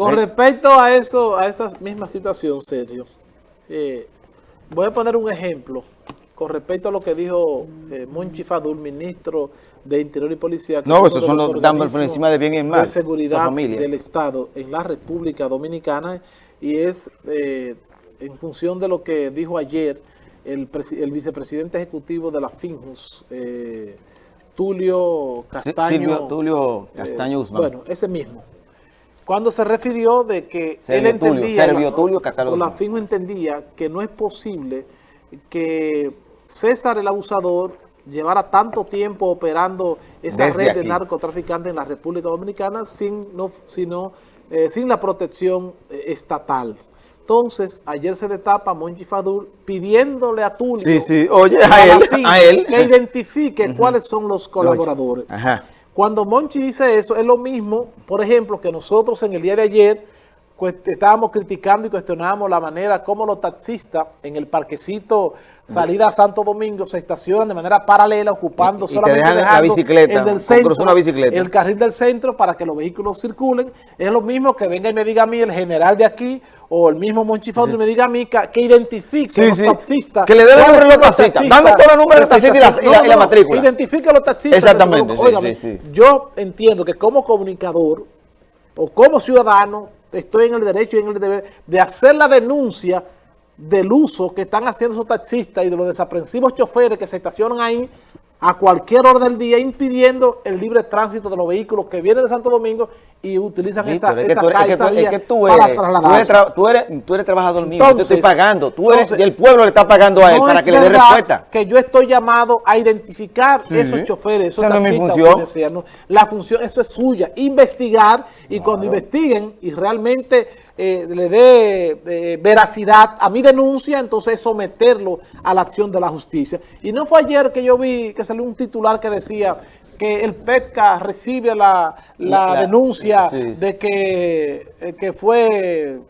Con respecto a eso, a esa misma situación, Sergio, eh, voy a poner un ejemplo con respecto a lo que dijo eh, Monchi Fadul, ministro de Interior y Policía. No, eso son los damos por encima de bien y mal. De seguridad del Estado en la República Dominicana y es eh, en función de lo que dijo ayer el, vicepresidente ejecutivo de la FINJUS, eh, Tulio Castaño. Silvio Tulio Castaño Guzmán. bueno, ese mismo cuando se refirió de que él entendía, Tulio, la FINJUS entendía que no es posible que César el abusador llevara tanto tiempo operando esa red de narcotraficantes en la República Dominicana sin, no, sino, eh, sin la protección eh, estatal. Entonces, ayer se le tapa a Monchi Fadul pidiéndole a Tulio a, él, que identifique cuáles son los colaboradores. Cuando Monchi dice eso, es lo mismo, por ejemplo, que nosotros en el día de ayer estábamos criticando y cuestionábamos la manera como los taxistas en el parquecito salida a Santo Domingo se estacionan de manera paralela ocupando solamente la bicicleta, el del centro, el carril del centro para que los vehículos circulen. Es lo mismo que venga y me diga a mí el general de aquí o el mismo Monchifado y me diga a mí que, identifique los taxistas. Que le dé el número de los taxistas. Dame todos los números de taxistas y la, y la, matrícula. Identifique a los taxistas. Exactamente. yo entiendo que como comunicador o como ciudadano estoy en el derecho y en el deber de hacer la denuncia del uso que están haciendo esos taxistas y de los desaprensivos choferes que se estacionan ahí a cualquier hora del día, impidiendo el libre tránsito de los vehículos que vienen de Santo Domingo y utilizan esa, esa calle, esa vía para trasladarse. Tú eres, tú eres, trabajador mío, yo te estoy pagando, tú eres, y el pueblo le está pagando a él para que le dé respuesta. que yo estoy llamado a identificar esos choferes, esos taxistas. No es mi función. la función, eso es suya, investigar, y cuando investiguen y realmente eh, le dé eh, veracidad a mi denuncia, entonces someterlo a la acción de la justicia. Y no fue ayer que yo vi que salió un titular que decía que el PETCA recibe la, denuncia de que, eh, que fue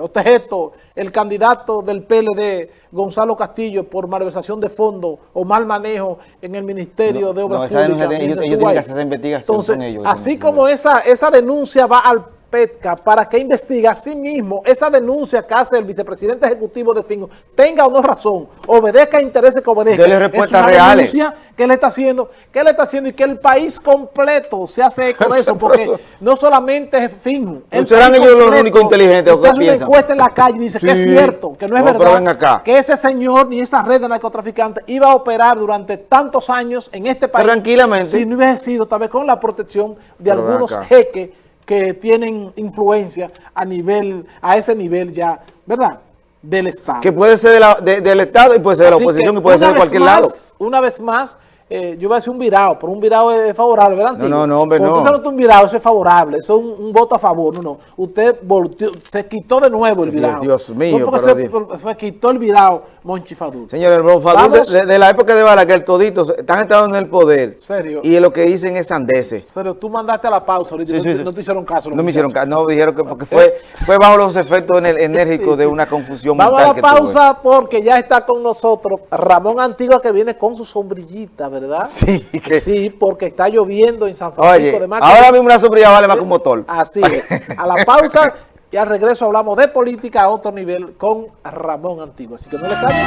objeto el candidato del PLD, Gonzalo Castillo, por malversación de fondos o mal manejo en el Ministerio de Obras Públicas. ellos, tienen que hacer esa investigación Entonces, con ellos. Así como esa, esa denuncia va al PETCA para que investigue a sí mismo esa denuncia que hace el vicepresidente ejecutivo de Fingo, tenga o no razón, obedezca a intereses que obedezca. Dele respuestas reales. denuncia que le está haciendo, que le está haciendo y que el país completo se hace con eso, porque no solamente es Fingo. ¿Serán ellos los únicos inteligentes o que una encuesta en la calle y dice que es cierto, que no es verdad, que ese señor ni esa red de narcotraficantes iba a operar durante tantos años en este país. Tranquilamente. Si no hubiese sido tal vez con la protección de algunos jeques que tienen influencia a nivel, a ese nivel ya, ¿verdad?, del Estado. Que puede ser del Estado y puede ser de la oposición y puede ser de cualquier lado. Una vez más, eh, yo voy a decir un virado, pero un virado es favorable, ¿verdad? No, no, no, hombre, no. Usted un virado, eso es favorable, eso es un, voto a favor, no, no. Usted volteó, se quitó de nuevo el virado. Dios mío, pero se, fue, quitó el virado Monchi Fadul. Señores, el Fadul, de, la época de Balaguer, toditos están entrando en el poder. ¿Serio? Y lo que dicen es sandeces. Serio, tú mandaste a la pausa ahorita y no, te hicieron caso. No me hicieron caso, no, dijeron que porque fue, fue bajo los efectos enérgicos de una confusión Vamos a la pausa porque ya está con nosotros Ramón Antigua que viene con su sombrillita, ¿verdad? Sí. Sí, porque está lloviendo en San Francisco de Macorís. Ahora mismo una sombrilla vale más que un motor. Así es. A la pausa y al regreso hablamos de política a otro nivel con Ramón Antiguo. Así que no le cambien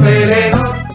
de